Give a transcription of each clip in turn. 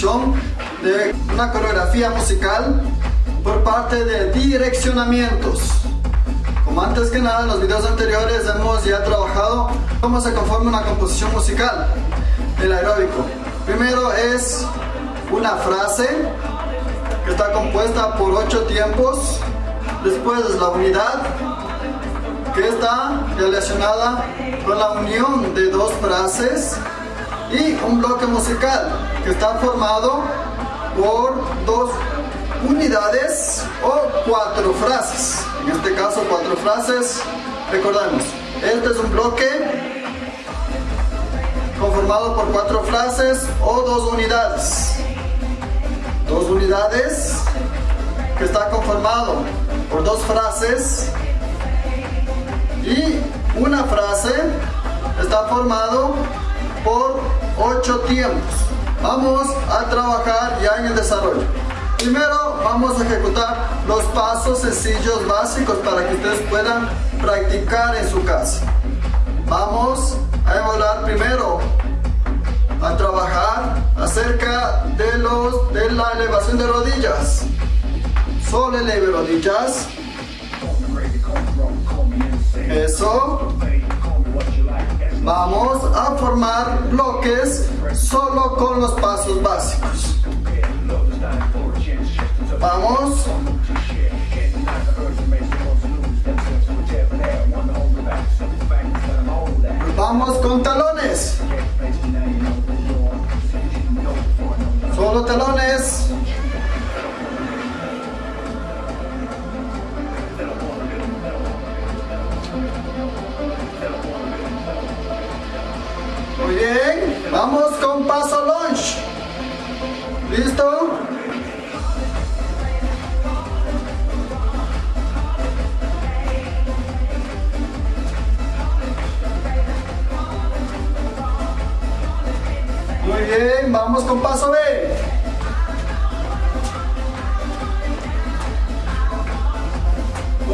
de una coreografía musical por parte de direccionamientos. Como antes que nada en los videos anteriores hemos ya trabajado cómo se conforma una composición musical del aeróbico. Primero es una frase que está compuesta por ocho tiempos. Después es la unidad que está relacionada con la unión de dos frases y un bloque musical que está formado por dos unidades o cuatro frases. En este caso cuatro frases. Recordemos, este es un bloque conformado por cuatro frases o dos unidades. Dos unidades que está conformado por dos frases y una frase está formado por ocho tiempos. Vamos a trabajar ya en el desarrollo. Primero vamos a ejecutar los pasos sencillos básicos para que ustedes puedan practicar en su casa. Vamos a evaluar primero a trabajar acerca de, los, de la elevación de rodillas. Solo eleve rodillas. Eso. Vamos a formar bloques solo con los pasos básicos. Vamos. Vamos con talones. Solo talones.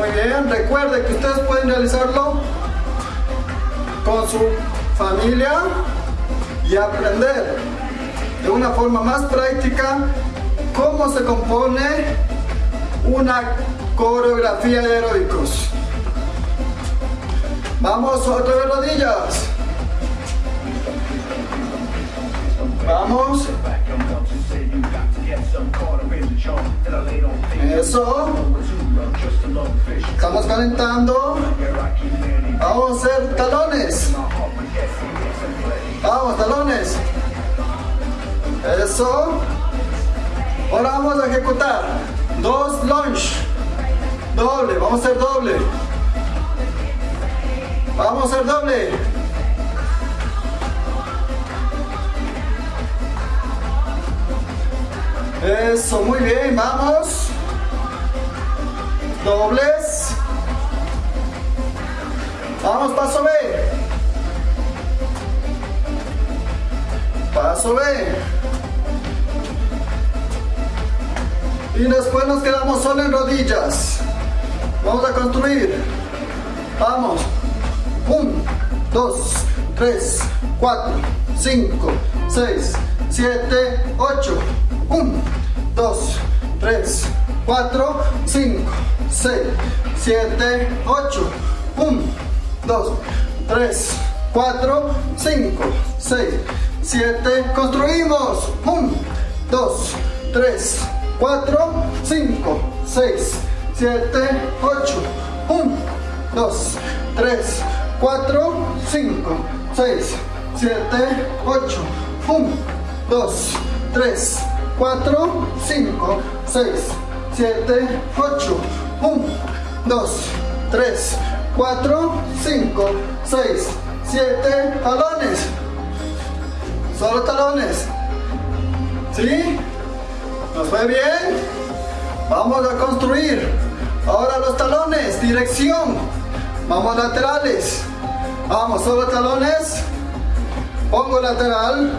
Muy bien, recuerde que ustedes pueden realizarlo con su familia y aprender de una forma más práctica cómo se compone una coreografía de aeróbicos. Vamos, otra vez rodillas. Vamos. Eso. Estamos calentando. Vamos a hacer talones. Vamos, talones. Eso. Ahora vamos a ejecutar dos lunge. Doble, vamos a hacer doble. Vamos a hacer doble. Eso, muy bien, vamos. Dobles. Vamos, paso B. Paso B. Y después nos quedamos solo en rodillas. Vamos a construir. Vamos. 1, 2, 3, 4, 5, 6, 7, 8. 1, 2, 3, 4, 5, 6, 7, 8. 1, 2, 3, 4, 5, 6, 7. Construimos. 1, 2, 3, 4, 5, 6, 7, 8. 1, 2, 3, 4, 5, 6, 7, 8. 1, 2, 3, 4, 5, 6, 7, 8. 1, 2, 3, 4, 5, 6, 7. Talones. Solo talones. ¿Sí? ¿Nos fue bien? Vamos a construir. Ahora los talones. Dirección. Vamos laterales. Vamos, solo talones. Pongo lateral.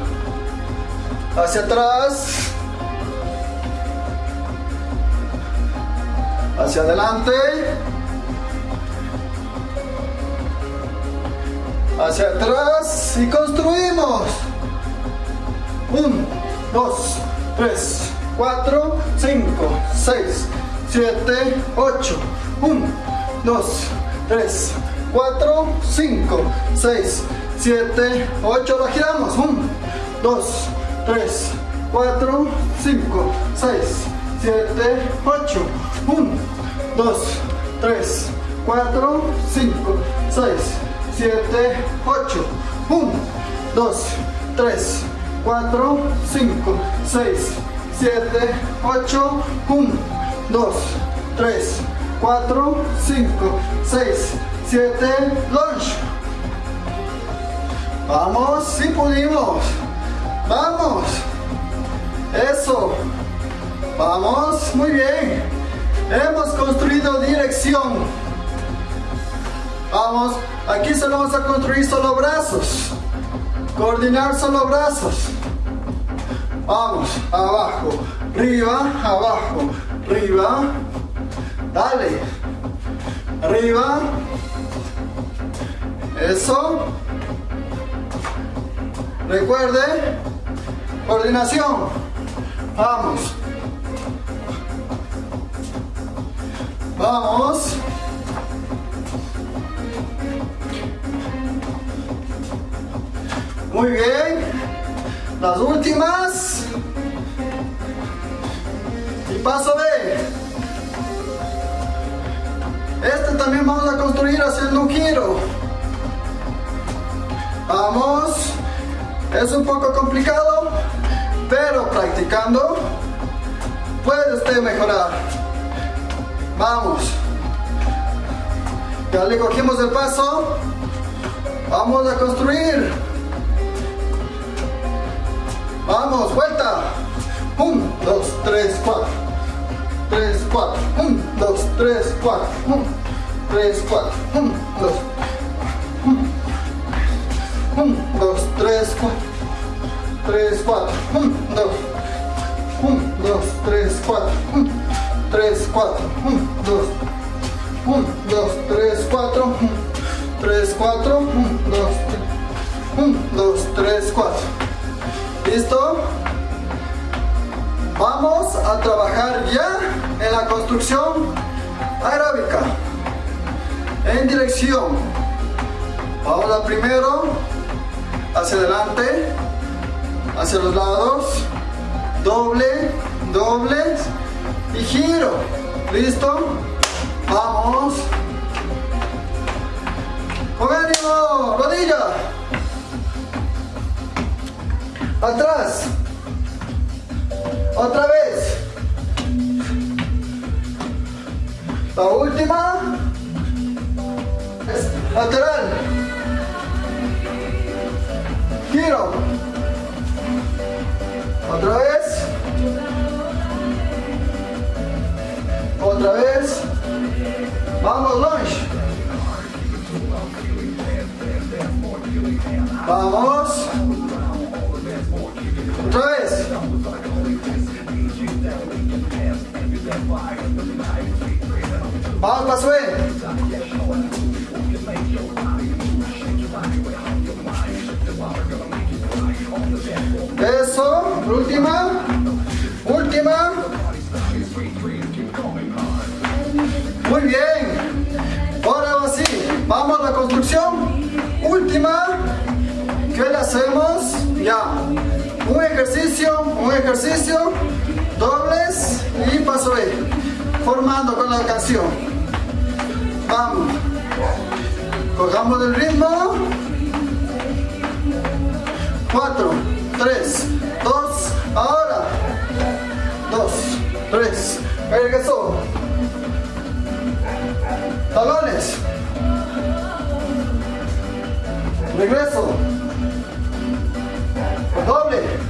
Hacia atrás. hacia adelante, hacia atrás y construimos. 1, 2, 3, 4, 5, 6, 7, 8. 1, 2, 3, 4, 5, 6, 7, 8. Lo giramos. 1, 2, 3, 4, 5, 6, 7, 8. 1, 2, 3, 4, 5, 6, 7, 8. 1, 2, 3, 4, 5, 6, 7, 8. 1, 2, 3, 4, 5, 6, 7. Lunge. Vamos, si pudimos. Vamos. Eso. Vamos, muy bien. Hemos construido dirección. Vamos, aquí solo vamos a construir solo brazos. Coordinar solo brazos. Vamos, abajo, arriba, abajo, arriba. Dale. Arriba. Eso. Recuerde, coordinación. Vamos. Vamos. Muy bien. Las últimas. Y paso B. Este también vamos a construir haciendo un giro. Vamos. Es un poco complicado, pero practicando puede usted mejorar. Vamos. Ya le cogimos el paso. Vamos a construir. Vamos, vuelta. 1, 2, 3, 4. 3, 4. 1, 2, 3, 4. 1, 3, 4. 1, 2. 1, 2, 3, 4. 3, 4. 1, 2. 1, 2, 3, 4. 1, 3, 4. 1, 2. 1, 2, 3, 4. 1, 3, 4. 1, 2, 3. 1, 2, 3, 4. ¿Listo? Vamos a trabajar ya en la construcción aeróbica. En dirección. Vamos a primero hacia adelante, hacia los lados, doble, doble y giro. ¿Listo? Vamos. Con ánimo, rodilla. Atrás. Otra vez. La última. Lateral. Giro. Otra vez. Otra vez. Vamos, lunge. Vamos. Vamos, B. Eso, última, última. Muy bien. Ahora sí, vamos a la construcción. Última. ¿Qué le hacemos? Ya. Un ejercicio, un ejercicio. Dobles y paso B. Formando con la canción. Vamos. Cogamos el ritmo. 4, 3, 2, ahora. 2, 3, regresó. Talones. Regreso. Doble.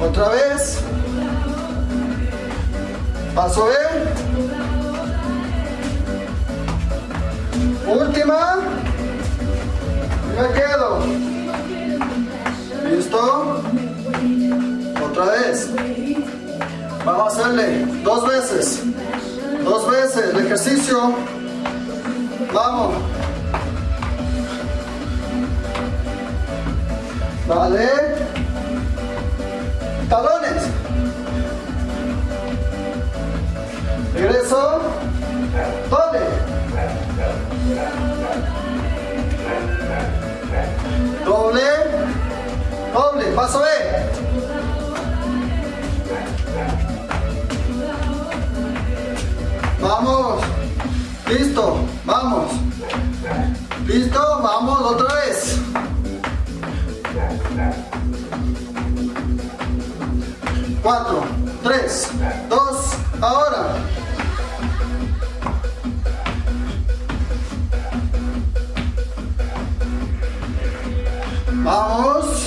Otra vez. Paso B. Última. Me quedo. ¿Listo? Otra vez. Vamos a hacerle dos veces. Dos veces el ejercicio. Vamos. Vale. Talones. Regreso. Doble. Doble. Doble. Paso B. Vamos. Listo. Vamos. Listo. Vamos otra vez. Cuatro, tres, dos, ahora. Vamos. Vamos,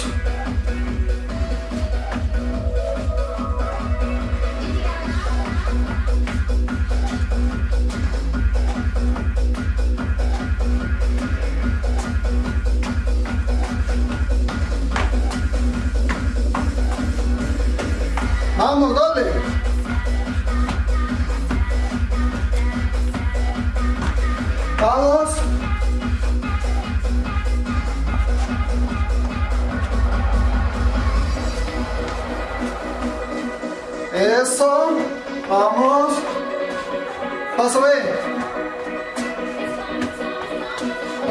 Paso B.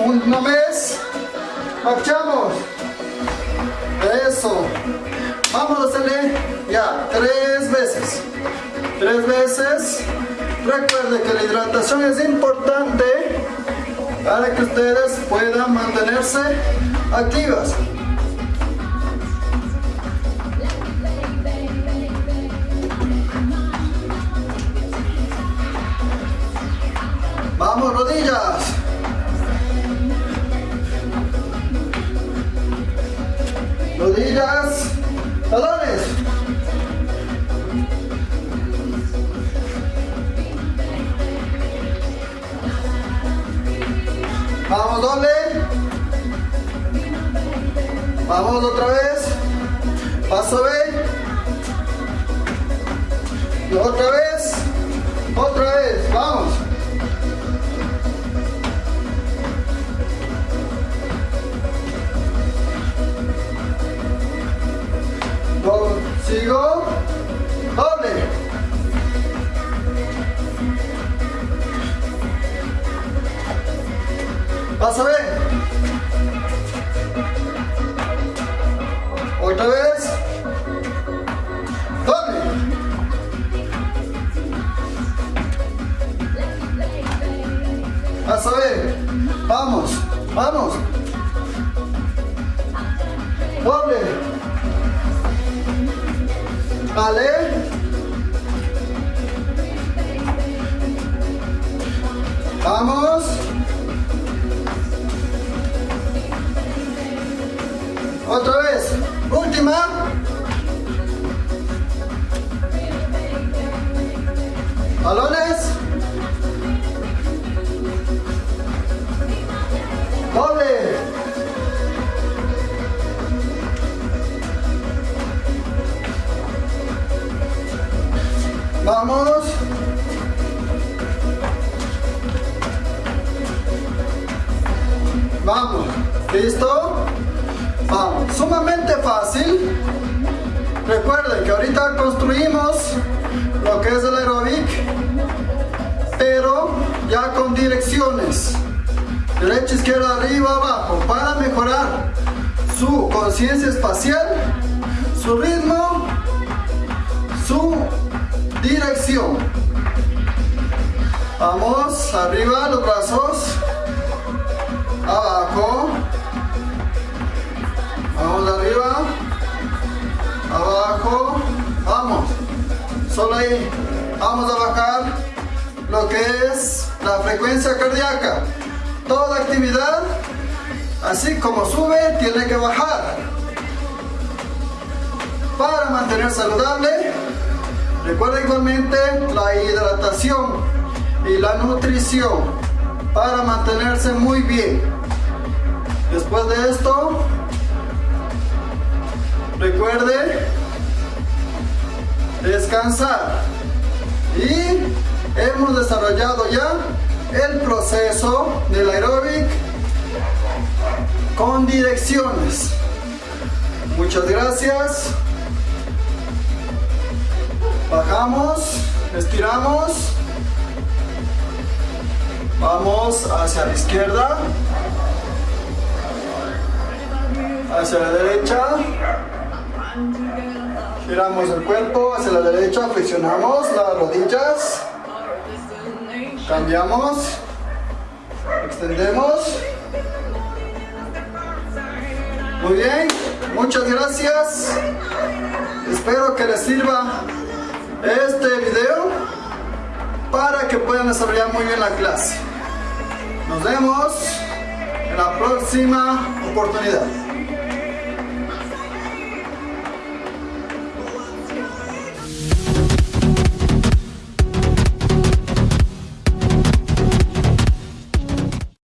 Una vez. Marchamos. Eso. Vamos a hacerle ya tres veces. Tres veces. Recuerde que la hidratación es importante para que ustedes puedan mantenerse activas. Vamos, rodillas. Rodillas. Talones. Vamos doble. Vamos otra vez. Paso B. Otra vez. Otra vez. Vamos. A ver. Vamos. Vamos. Doble. Vale. Vamos. Otra vez. Última. Balones. Derecha, izquierda, arriba, abajo, para mejorar su conciencia espacial, su ritmo, su dirección. Vamos, arriba los brazos, abajo, vamos arriba, abajo, vamos, solo ahí, vamos a bajar lo que es la frecuencia cardíaca. Toda actividad, así como sube, tiene que bajar. Para mantener saludable, recuerda igualmente la hidratación y la nutrición para mantenerse muy bien. Después de esto, recuerde descansar. Y hemos desarrollado ya el proceso del aeróbic con direcciones. Muchas gracias. Bajamos, estiramos. Vamos hacia la izquierda. Hacia la derecha. Giramos el cuerpo hacia la derecha, flexionamos las rodillas. Cambiamos. Extendemos. Muy bien, muchas gracias. Espero que les sirva este video para que puedan desarrollar muy bien la clase. Nos vemos en la próxima oportunidad.